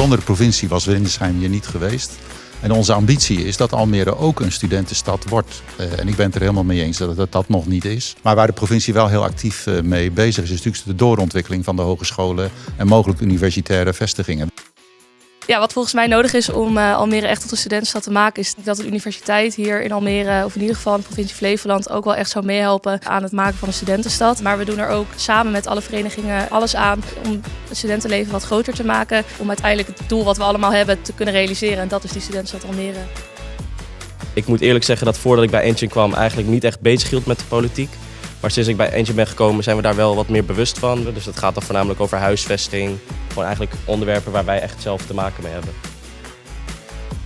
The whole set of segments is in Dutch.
Zonder de provincie was Windesheim hier niet geweest. En onze ambitie is dat Almere ook een studentenstad wordt. Uh, en ik ben het er helemaal mee eens dat het dat nog niet is. Maar waar de provincie wel heel actief uh, mee bezig is, is natuurlijk de doorontwikkeling van de hogescholen en mogelijk universitaire vestigingen. Ja, wat volgens mij nodig is om uh, Almere echt tot een studentenstad te maken, is dat de universiteit hier in Almere, of in ieder geval in de provincie Flevoland, ook wel echt zou meehelpen aan het maken van een studentenstad. Maar we doen er ook samen met alle verenigingen alles aan om het studentenleven wat groter te maken. Om uiteindelijk het doel wat we allemaal hebben te kunnen realiseren. En dat is die studentenstad Almere. Ik moet eerlijk zeggen dat voordat ik bij Engine kwam eigenlijk niet echt bezig hield met de politiek. Maar sinds ik bij Engine ben gekomen zijn we daar wel wat meer bewust van. Dus dat gaat dan voornamelijk over huisvesting. Gewoon eigenlijk onderwerpen waar wij echt zelf te maken mee hebben.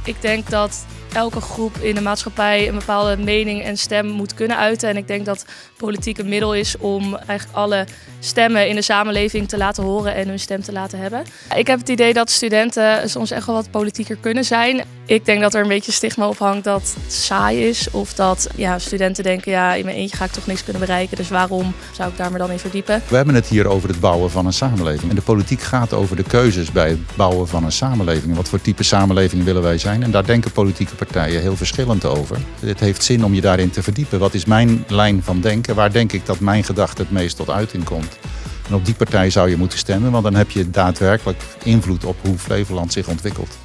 Ik denk dat elke groep in de maatschappij een bepaalde mening en stem moet kunnen uiten. En ik denk dat politiek een middel is om eigenlijk alle stemmen in de samenleving te laten horen en hun stem te laten hebben. Ik heb het idee dat studenten soms echt wel wat politieker kunnen zijn. Ik denk dat er een beetje stigma op hangt dat het saai is. Of dat ja, studenten denken, ja, in mijn eentje ga ik toch niks kunnen bereiken. Dus waarom zou ik daar me dan in verdiepen? We hebben het hier over het bouwen van een samenleving. En de politiek gaat over de keuzes bij het bouwen van een samenleving. Wat voor type samenleving willen wij zijn? En daar denken politieke partijen heel verschillend over. Het heeft zin om je daarin te verdiepen. Wat is mijn lijn van denken? Waar denk ik dat mijn gedachte het meest tot uiting komt? En op die partij zou je moeten stemmen, want dan heb je daadwerkelijk invloed op hoe Flevoland zich ontwikkelt.